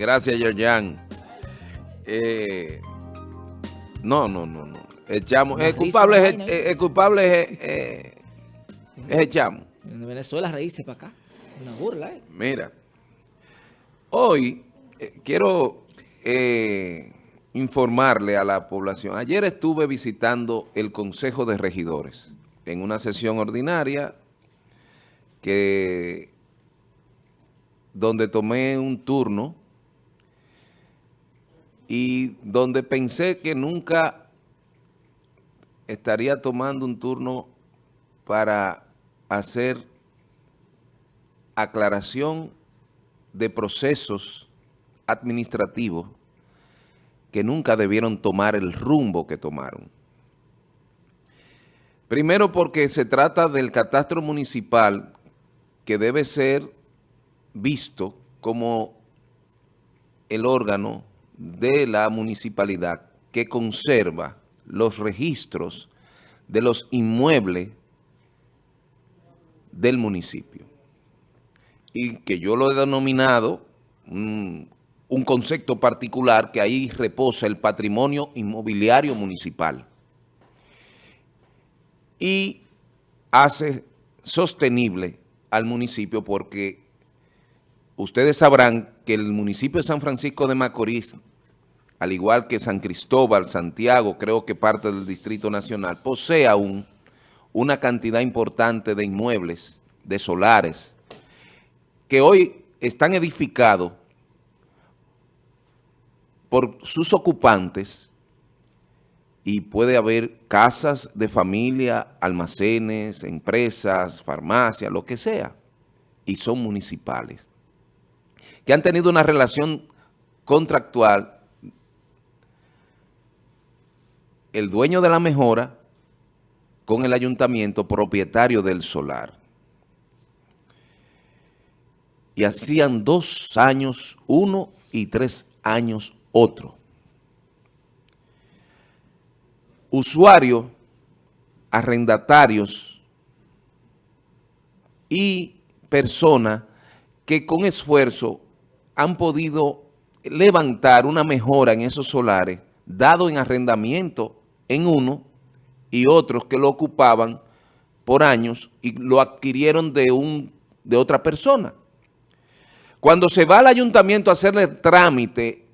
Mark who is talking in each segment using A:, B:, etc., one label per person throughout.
A: Gracias, Yoyan. Eh, no, no, no, no. Echamos. El culpable, es, el culpable es, es echamos.
B: En Venezuela reírse para acá. Una burla, ¿eh?
A: Mira. Hoy eh, quiero eh, informarle a la población. Ayer estuve visitando el Consejo de Regidores en una sesión ordinaria que donde tomé un turno y donde pensé que nunca estaría tomando un turno para hacer aclaración de procesos administrativos que nunca debieron tomar el rumbo que tomaron. Primero porque se trata del catastro municipal que debe ser visto como el órgano de la municipalidad que conserva los registros de los inmuebles del municipio. Y que yo lo he denominado un, un concepto particular que ahí reposa el patrimonio inmobiliario municipal. Y hace sostenible al municipio porque ustedes sabrán que el municipio de San Francisco de Macorís, al igual que San Cristóbal, Santiago, creo que parte del Distrito Nacional, posee aún una cantidad importante de inmuebles, de solares, que hoy están edificados por sus ocupantes y puede haber casas de familia, almacenes, empresas, farmacias, lo que sea, y son municipales que han tenido una relación contractual, el dueño de la mejora con el ayuntamiento propietario del solar. Y hacían dos años uno y tres años otro. Usuarios, arrendatarios y personas que con esfuerzo han podido levantar una mejora en esos solares, dado en arrendamiento en uno y otros que lo ocupaban por años y lo adquirieron de, un, de otra persona. Cuando se va al ayuntamiento a hacerle trámite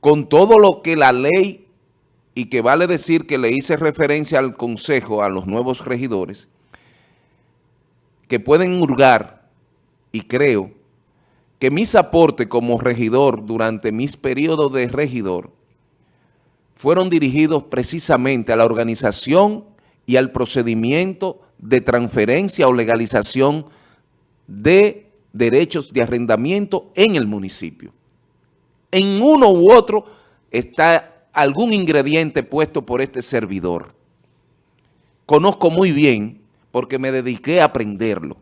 A: con todo lo que la ley, y que vale decir que le hice referencia al consejo, a los nuevos regidores, que pueden hurgar y creo que mis aportes como regidor durante mis periodos de regidor fueron dirigidos precisamente a la organización y al procedimiento de transferencia o legalización de derechos de arrendamiento en el municipio. En uno u otro está algún ingrediente puesto por este servidor. Conozco muy bien porque me dediqué a aprenderlo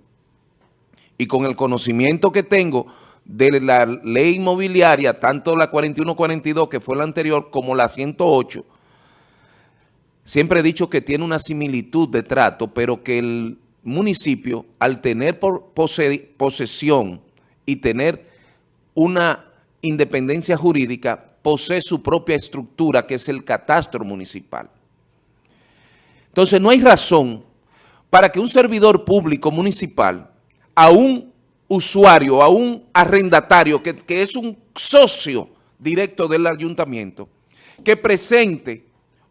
A: y con el conocimiento que tengo de la ley inmobiliaria, tanto la 4142 que fue la anterior como la 108, siempre he dicho que tiene una similitud de trato, pero que el municipio, al tener posesión y tener una independencia jurídica, posee su propia estructura, que es el catastro municipal. Entonces, no hay razón para que un servidor público municipal a un usuario, a un arrendatario que, es un socio directo del ayuntamiento, que presente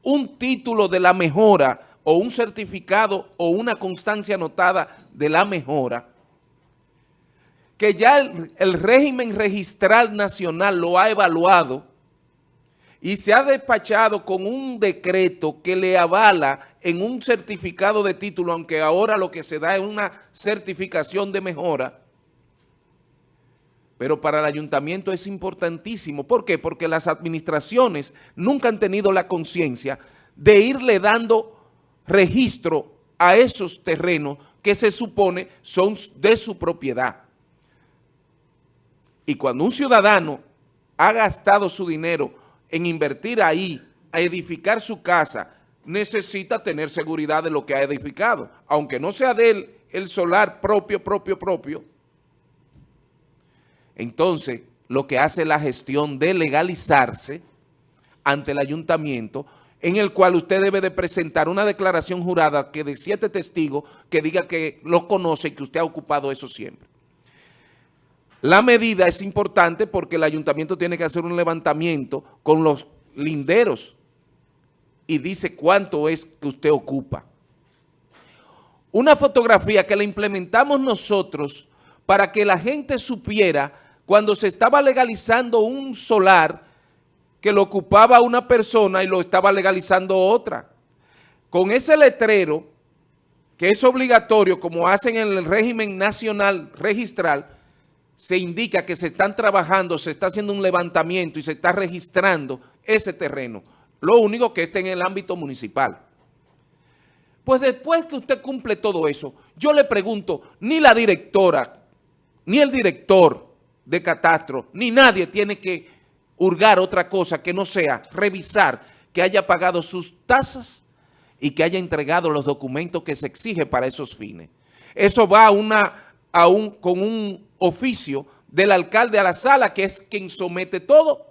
A: un título de la mejora o un certificado o una constancia anotada de la mejora, que ya el, el, régimen registral nacional lo ha evaluado y se ha despachado con un decreto que le avala en un certificado de título, aunque ahora lo que se da es una certificación de mejora, pero para el ayuntamiento es importantísimo. ¿Por qué? Porque las administraciones nunca han tenido la conciencia de irle dando registro a esos terrenos que se supone son de su propiedad. Y cuando un ciudadano ha gastado su dinero en invertir ahí, a edificar su casa, necesita tener seguridad de lo que ha edificado. Aunque no sea de él el solar propio, propio, propio, entonces lo que hace la gestión de legalizarse ante el ayuntamiento, en el cual usted debe de presentar una declaración jurada que de siete testigos que diga que lo conoce y que usted ha ocupado eso siempre. La medida es importante porque el ayuntamiento tiene que hacer un levantamiento con los linderos y dice cuánto es que usted ocupa. Una fotografía que la implementamos nosotros para que la gente supiera cuando se estaba legalizando un solar que lo ocupaba una persona y lo estaba legalizando otra. Con ese letrero, que es obligatorio, como hacen en el régimen nacional registral, se indica que se están trabajando, se está haciendo un levantamiento y se está registrando ese terreno. Lo único que está en el ámbito municipal. Pues después que usted cumple todo eso, yo le pregunto, ni la directora, ni el director de catastro, ni nadie tiene que hurgar otra cosa que no sea revisar que haya pagado sus tasas y que haya entregado los documentos que se exige para esos fines. Eso va a una, a un, con un oficio del alcalde a la sala, que es quien somete todo,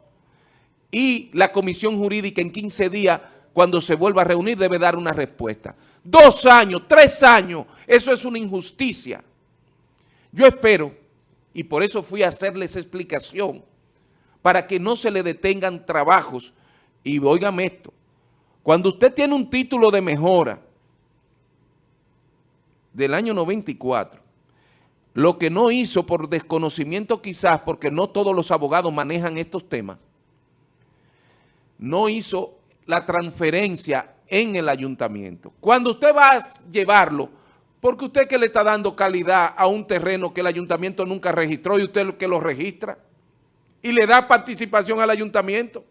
A: y la comisión jurídica en 15 días, cuando se vuelva a reunir, debe dar una respuesta. Dos años, tres años, eso es una injusticia. Yo espero, y por eso fui a hacerles explicación, para que no se le detengan trabajos. Y oígame esto, cuando usted tiene un título de mejora del año 94, lo que no hizo por desconocimiento quizás, porque no todos los abogados manejan estos temas, no hizo la transferencia en el ayuntamiento. Cuando usted va a llevarlo, porque usted que le está dando calidad a un terreno que el ayuntamiento nunca registró y usted que lo registra, y le da participación al ayuntamiento.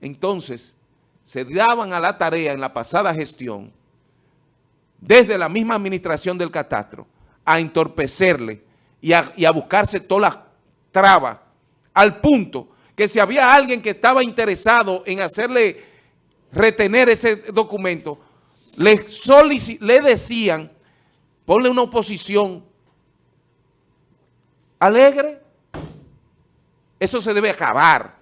A: Entonces, se daban a la tarea en la pasada gestión, desde la misma administración del catastro, a entorpecerle y a, buscarse todas las trabas, al punto que si había alguien que estaba interesado en hacerle retener ese documento, le, le decían, ponle una oposición alegre. Eso se debe acabar.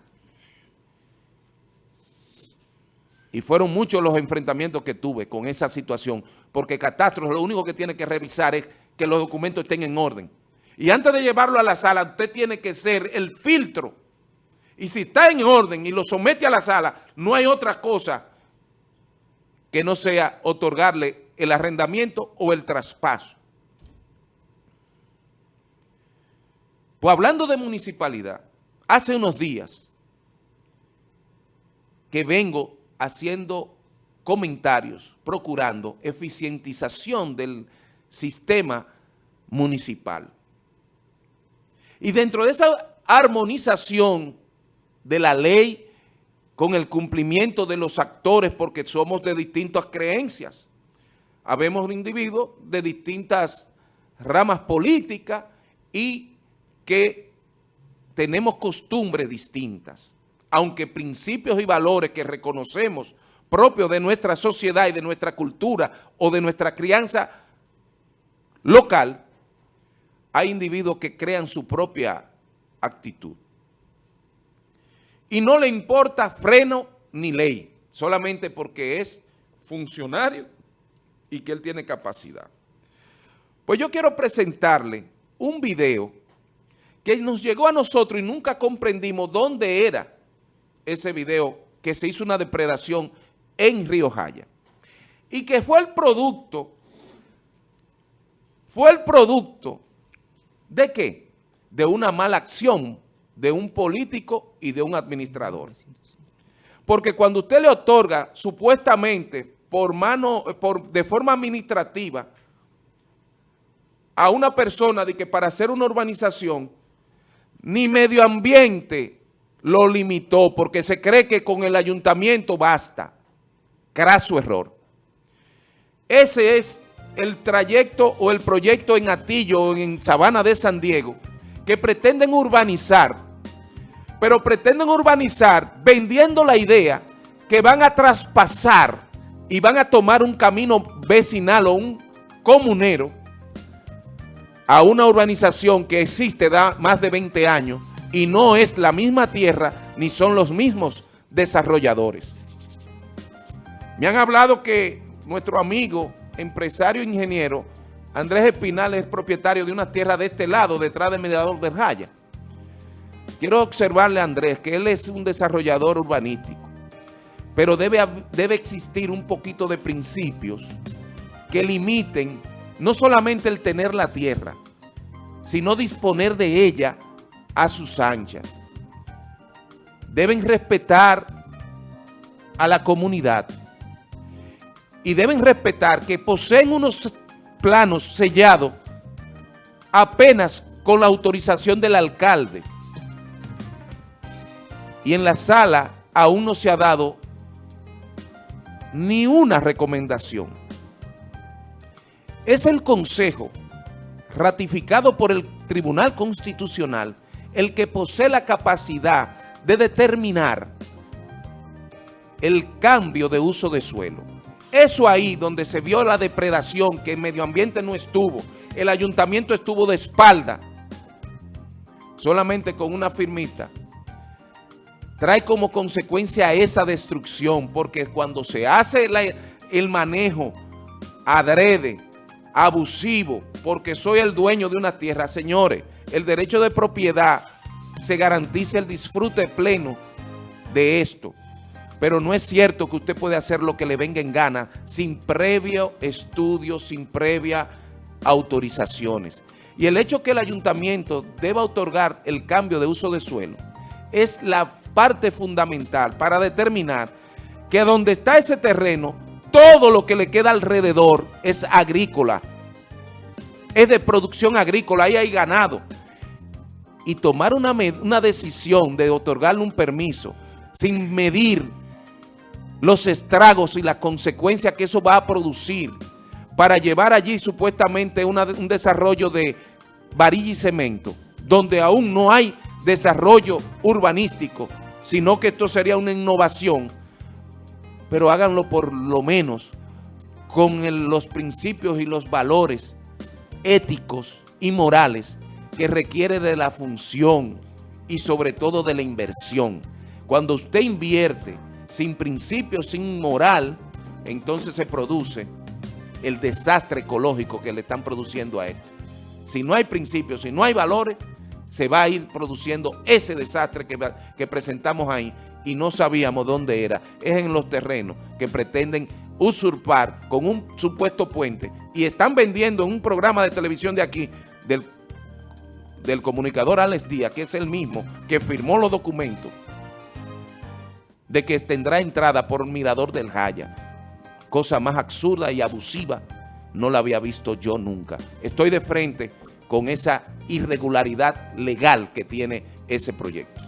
A: Y fueron muchos los enfrentamientos que tuve con esa situación, porque Catastro lo único que tiene que revisar es que los documentos estén en orden. Y antes de llevarlo a la sala, usted tiene que ser el filtro. Y si está en orden y lo somete a la sala, no hay otra cosa que no sea otorgarle el arrendamiento o el traspaso. Pues hablando de municipalidad, hace unos días que vengo haciendo comentarios, procurando eficientización del sistema municipal. Y dentro de esa armonización de la ley con el cumplimiento de los actores, porque somos de distintas creencias, habemos individuos de distintas ramas políticas y que tenemos costumbres distintas, aunque principios y valores que reconocemos propios de nuestra sociedad y de nuestra cultura o de nuestra crianza local, hay individuos que crean su propia actitud. Y no le importa freno ni ley, solamente porque es funcionario y que él tiene capacidad. Pues yo quiero presentarle un video que nos llegó a nosotros y nunca comprendimos dónde era ese video que se hizo una depredación en Río Jaya. Y que fue el producto, fue el producto de qué? De una mala acción de un político y de un administrador. Porque cuando usted le otorga supuestamente por mano, por, de forma administrativa a una persona de que para hacer una urbanización ni medio ambiente lo limitó porque se cree que con el ayuntamiento basta. Craso error. Ese es el trayecto o el proyecto en Atillo, en Sabana de San Diego, que pretenden urbanizar, pero pretenden urbanizar vendiendo la idea que van a traspasar y van a tomar un camino vecinal o un comunero a una urbanización que existe da más de 20 años y no es la misma tierra ni son los mismos desarrolladores. Me han hablado que nuestro amigo, empresario ingeniero, Andrés Espinal es propietario de una tierra de este lado, detrás del Mirador del Jaya. Quiero observarle a Andrés que él es un desarrollador urbanístico, pero debe, debe existir un poquito de principios que limiten no solamente el tener la tierra, sino disponer de ella a sus anchas. Deben respetar a la comunidad y deben respetar que poseen unos planos sellados apenas con la autorización del alcalde. Y en la sala aún no se ha dado ni una recomendación. Es el Consejo, ratificado por el Tribunal Constitucional, el que posee la capacidad de determinar el cambio de uso de suelo. Eso ahí donde se vio la depredación, que el medio ambiente no estuvo, el ayuntamiento estuvo de espalda, solamente con una firmita, trae como consecuencia esa destrucción, porque cuando se hace el manejo adrede, abusivo, porque soy el dueño de una tierra, señores, el derecho de propiedad se garantiza el disfrute pleno de esto. Pero no es cierto que usted puede hacer lo que le venga en gana sin previo estudio, sin previa autorizaciones. Y el hecho que el ayuntamiento deba otorgar el cambio de uso de suelo es la parte fundamental para determinar que donde está ese terreno, todo lo que le queda alrededor es agrícola, es de producción agrícola, ahí hay ganado y tomar una, una decisión de otorgarle un permiso sin medir los estragos y las consecuencias que eso va a producir para llevar allí supuestamente un desarrollo de varilla y cemento, donde aún no hay desarrollo urbanístico, sino que esto sería una innovación, pero háganlo por lo menos con los principios y los valores éticos y morales que requiere de la función y sobre todo de la inversión. Cuando usted invierte sin principio, sin moral, entonces se produce el desastre ecológico que le están produciendo a esto. Si no hay principios, si no hay valores, se va a ir produciendo ese desastre que, que presentamos ahí y no sabíamos dónde era. Es en los terrenos que pretenden usurpar con un supuesto puente y están vendiendo en un programa de televisión de aquí, del del comunicador Alex Díaz, que es el mismo que firmó los documentos de que tendrá entrada por Mirador del Jaya. Cosa más absurda y abusiva no la había visto yo nunca. Estoy de frente con esa irregularidad legal que tiene ese proyecto.